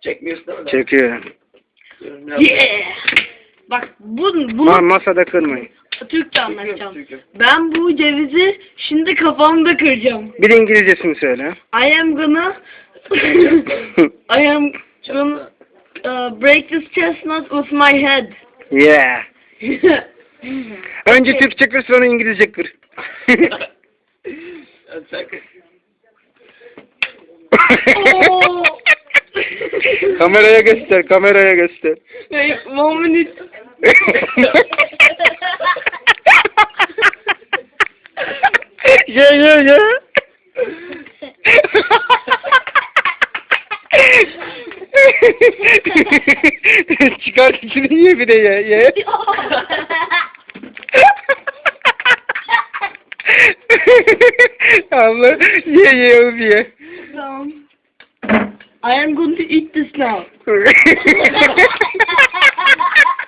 Çekmiyorsun değil mi? Çekiyor. Yeah. Bak bu, bunu Ma masada kırmayın. Türkçe anlatacağım. Ben bu cevizi şimdi kafamda kıracağım. Bir de İngilizcesini söyle. I am gonna I am gonna uh, break this chestnut with my head. yeah. Önce Türkçe kır sonra İngilizce kır. Oo. Kameraya göster, kameraya göster. Wait, one minute. ye ye ye. Çıkar içini ye bir de ye. ye. Abla ye ye oğlum ye. Tamam. I am going to eat this now.